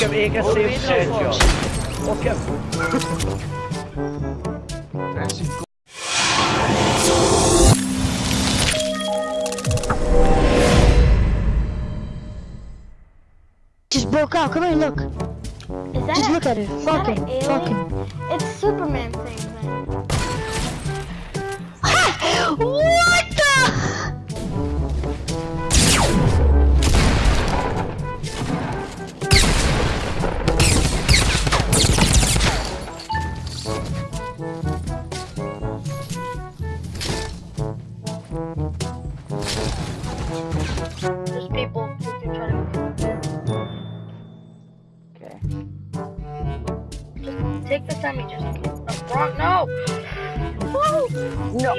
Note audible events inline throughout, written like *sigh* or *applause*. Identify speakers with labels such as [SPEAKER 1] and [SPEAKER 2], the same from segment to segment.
[SPEAKER 1] ska väga safe headshot. Okej.
[SPEAKER 2] Just broke out. Come here, look.
[SPEAKER 3] Is that
[SPEAKER 2] Just
[SPEAKER 3] a-
[SPEAKER 2] look at it.
[SPEAKER 3] is that
[SPEAKER 2] Fuck him. Fuck him.
[SPEAKER 3] It's Superman thing then. Wrong no. Woo! *laughs*
[SPEAKER 1] No.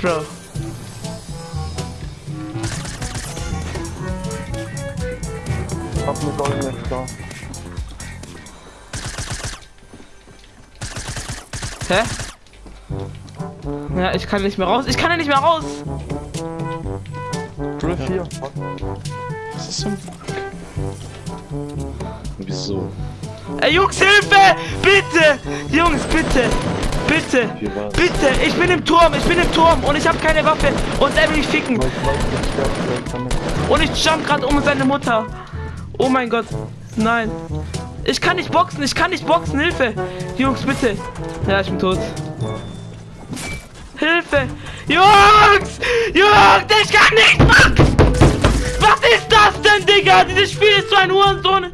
[SPEAKER 4] Bro.
[SPEAKER 1] Hab mir Golden nicht da.
[SPEAKER 4] Hä? Ja, ich kann nicht mehr raus. Ich kann ja nicht mehr raus.
[SPEAKER 1] Griff hier.
[SPEAKER 5] Was ist zum Wieso?
[SPEAKER 4] Ey, Jungs, Hilfe! Bitte! Jungs, bitte! Bitte! Bitte! Ich bin im Turm! Ich bin im Turm! Und ich habe keine Waffe! Und er will mich ficken! Und ich jump gerade um seine Mutter! Oh mein Gott! Nein! Ich kann nicht boxen! Ich kann nicht boxen! Hilfe! Jungs, bitte! Ja, ich bin tot. Hilfe! Jungs! Jungs! Ich kann nicht boxen! Was ist das denn, Digga? Dieses Spiel ist so ein Hurensohn!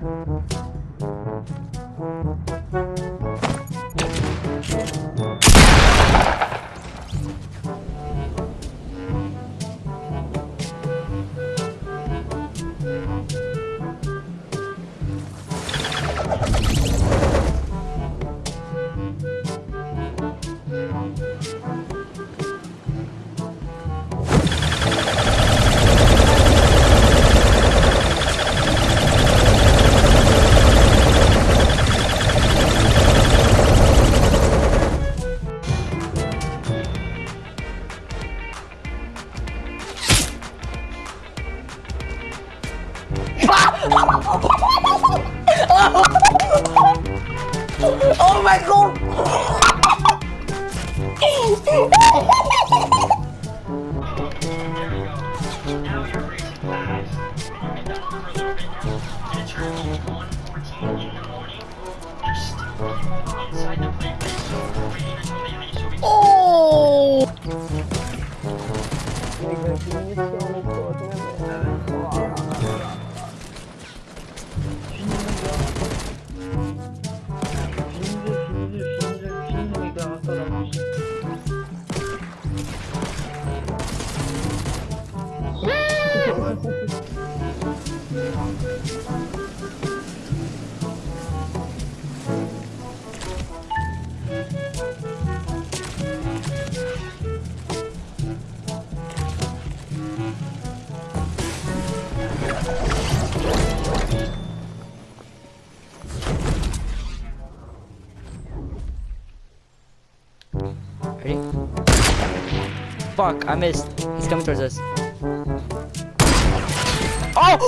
[SPEAKER 4] Ich
[SPEAKER 1] Oh my god!
[SPEAKER 6] Oh!
[SPEAKER 7] Fuck, I missed. He's coming towards us. Oh!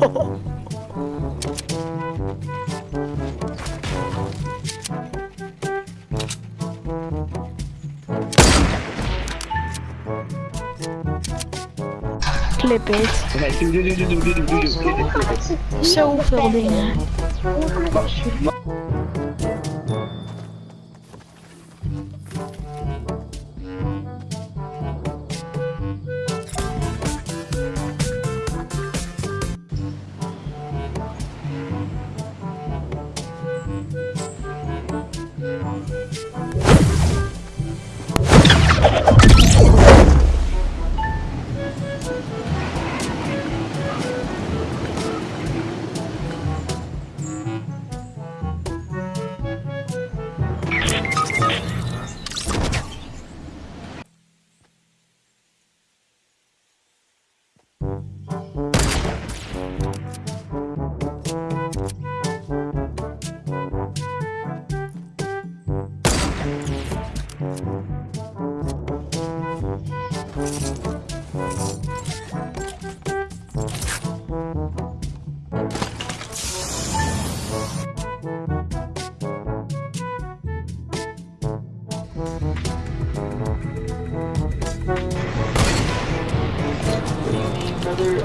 [SPEAKER 7] Oh!
[SPEAKER 3] Clip it. Zoveel dingen.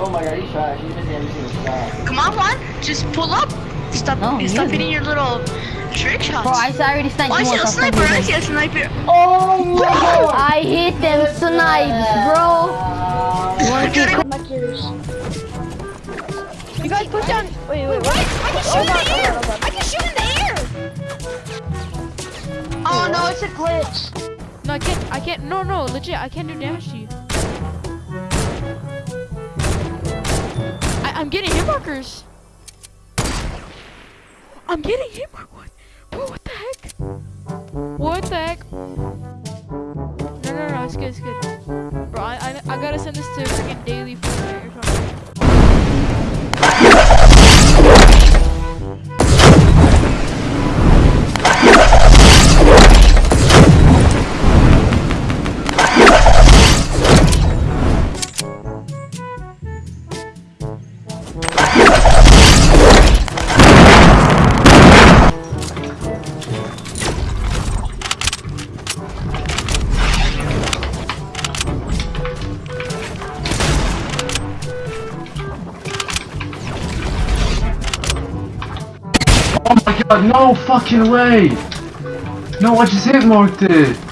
[SPEAKER 8] Oh my god, he's trash. He's missing every single shot.
[SPEAKER 6] Come on, Juan. Just pull up. Stop,
[SPEAKER 9] No,
[SPEAKER 6] stop
[SPEAKER 9] you-
[SPEAKER 6] hitting your little trick shots.
[SPEAKER 9] Bro, I already sniped
[SPEAKER 6] oh, I
[SPEAKER 9] you
[SPEAKER 6] see
[SPEAKER 9] once.
[SPEAKER 6] a
[SPEAKER 9] I'll snipe
[SPEAKER 6] sniper.
[SPEAKER 9] you
[SPEAKER 6] I
[SPEAKER 9] again.
[SPEAKER 6] see a sniper.
[SPEAKER 9] Oh *laughs* my god! I hit them snipes, bro.
[SPEAKER 3] You guys push down. Wait, wait, wait.
[SPEAKER 6] I can oh shoot in the oh air. Oh I can shoot in the air.
[SPEAKER 3] Oh no, it's a glitch.
[SPEAKER 10] No, I can't. I can't. No, no, legit. I can't do damage to you. I'm getting hit markers. I'm getting hit markers. What? Bro, what the heck? What the heck? No, no, no. It's good. It's good. Bro, I, I, I gotta send this to freaking daily Fortnite
[SPEAKER 11] Oh my god, no fucking way! No, I just hit marked it!